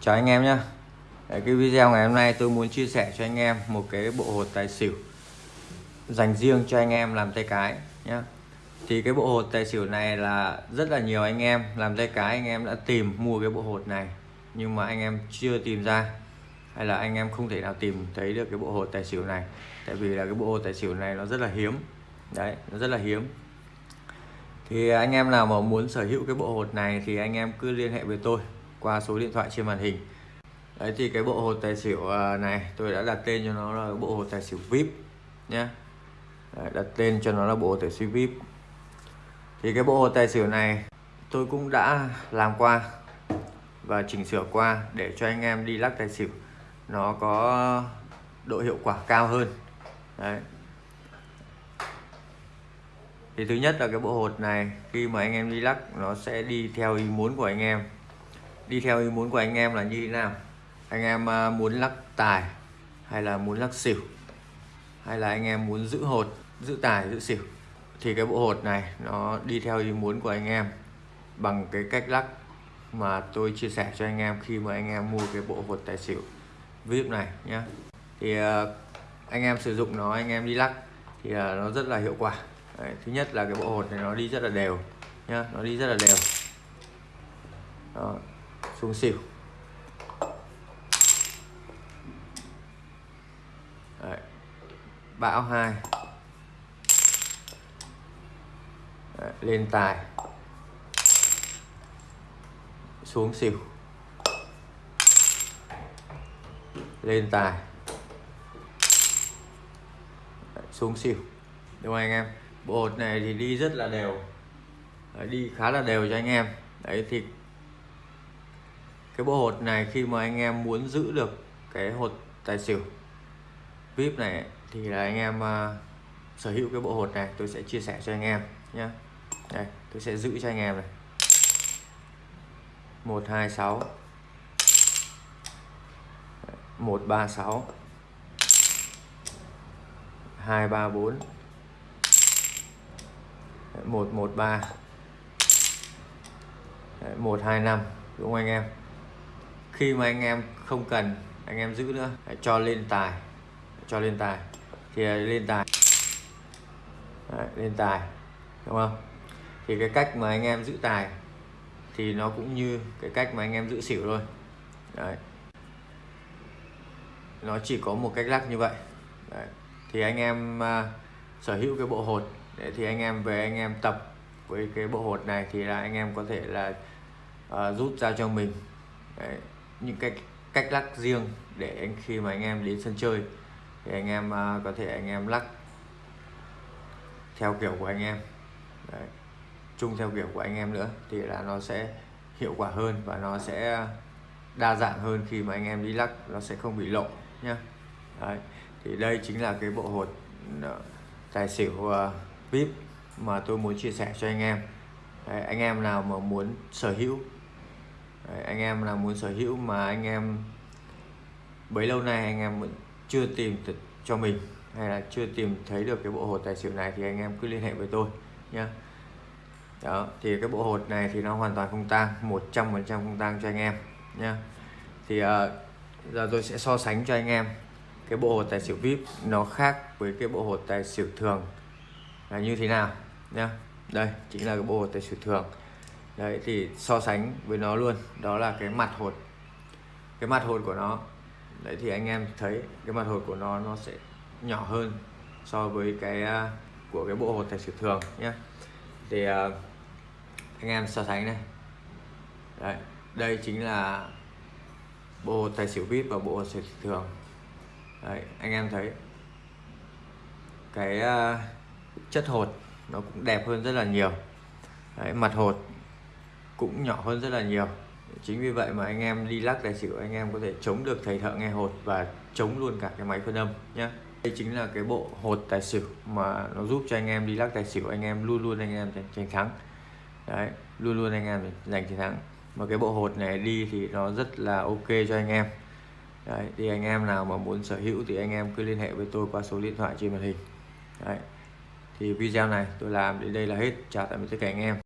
Chào anh em nhé Cái video ngày hôm nay tôi muốn chia sẻ cho anh em một cái bộ hột tài xỉu dành riêng cho anh em làm tay cái nhé thì cái bộ hột tài xỉu này là rất là nhiều anh em làm tay cái, anh em đã tìm mua cái bộ hột này, nhưng mà anh em chưa tìm ra, hay là anh em không thể nào tìm thấy được cái bộ hột tài xỉu này. Tại vì là cái bộ hột tài xỉu này nó rất là hiếm. Đấy, nó rất là hiếm. Thì anh em nào mà muốn sở hữu cái bộ hột này thì anh em cứ liên hệ với tôi qua số điện thoại trên màn hình. Đấy, thì cái bộ hột tài xỉu à, này, tôi đã đặt tên cho nó là bộ hột tài xỉu vip nhé đặt tên cho nó là bộ hột tài xỉu vip. Thì cái bộ hột tài xỉu này tôi cũng đã làm qua và chỉnh sửa qua để cho anh em đi lắc tài xỉu. Nó có độ hiệu quả cao hơn. Đấy. Thì thứ nhất là cái bộ hột này, khi mà anh em đi lắc, nó sẽ đi theo ý muốn của anh em đi theo ý muốn của anh em là như thế nào? Anh em à, muốn lắc tài hay là muốn lắc xỉu? Hay là anh em muốn giữ hột giữ tài giữ xỉu? Thì cái bộ hột này nó đi theo ý muốn của anh em bằng cái cách lắc mà tôi chia sẻ cho anh em khi mà anh em mua cái bộ hột tài xỉu. Vip này nhé thì à, anh em sử dụng nó anh em đi lắc thì à, nó rất là hiệu quả. Đấy, thứ nhất là cái bộ hột này nó đi rất là đều nhá nó đi rất là đều. Đó, xuống xỉu. Đấy, bão hai. Đấy, lên tài. Xuống xỉu. Lên tài. Đấy, xuống xỉu. Đúng không anh em? Bộ hột này thì đi rất là đều. Đấy, đi khá là đều cho anh em. Đấy thì cái bộ hột này khi mà anh em muốn giữ được cái hột tài xỉu vip này thì là anh em uh, sở hữu cái bộ hột này. Tôi sẽ chia sẻ cho anh em nhé đây tôi sẽ giữ cho anh em này. Một hai sáu. Một ba sáu. Hai ba bốn. 113 hai 125 đúng không anh em? Khi mà anh em không cần anh em giữ nữa. Đấy, cho lên tài. Cho lên tài. Thì à, lên tài. Đấy, lên tài. Đúng không? Thì cái cách mà anh em giữ tài thì nó cũng như cái cách mà anh em giữ xỉu thôi. Đấy. nó chỉ có một cách lắc như vậy. Đấy. thì anh em uh, sở hữu cái bộ hột. Để thì anh em về anh em tập với cái bộ hột này thì là anh em có thể là uh, rút ra cho mình. Đấy, những cái cách lắc riêng để anh khi mà anh em đến sân chơi thì anh em uh, có thể anh em lắc theo kiểu của anh em. Đấy, chung theo kiểu của anh em nữa thì là nó sẽ hiệu quả hơn và nó sẽ đa dạng hơn khi mà anh em đi lắc nó sẽ không bị lộ nhá. Đấy, thì đây chính là cái bộ hột ờ, tài xỉu uh, vip mà tôi muốn chia sẻ cho anh em. Đấy, anh em nào mà muốn sở hữu Đấy, anh em nào muốn sở hữu mà anh em bấy lâu nay anh em vẫn chưa tìm được cho mình hay là chưa tìm thấy được cái bộ hột tài xỉu này thì anh em cứ liên hệ với tôi nhé đó thì cái bộ hột này thì nó hoàn toàn không tang 100% không tang cho anh em nhé thì uh, giờ tôi sẽ so sánh cho anh em cái bộ hột tài xỉu vip nó khác với cái bộ hột tài xỉu thường là như thế nào nhá. Đây chính là cái bộ hột tài xỉu thường đấy thì so sánh với nó luôn đó là cái mặt hột. Cái mặt hột của nó đấy thì anh em thấy cái mặt hột của nó nó sẽ nhỏ hơn so với cái uh, của cái bộ hột tài xỉu thường nhé thì uh, anh em so sánh này. Đấy đây chính là bộ hột tài xỉu vip và bộ hột tài xỉu thường. Đấy anh em thấy cái uh, chất hột nó cũng đẹp hơn rất là nhiều. Đấy, mặt hột cũng nhỏ hơn rất là nhiều. Chính vì vậy mà anh em đi lắc tài xỉu, anh em có thể chống được thầy thợ nghe hột và chống luôn cả cái máy phân âm nhé đây chính là cái bộ hột tài xỉu mà nó giúp cho anh em đi lắc tài xỉu, anh em luôn luôn anh em giành thắng. Đấy, luôn luôn anh em giành chiến thắng. Mà cái bộ hột này đi thì nó rất là ok cho anh em. Đấy, thì anh em nào mà muốn sở hữu thì anh em cứ liên hệ với tôi qua số điện thoại trên màn hình. Đấy, thì video này tôi làm đến đây là hết. Chào tạm biệt tất cả anh em.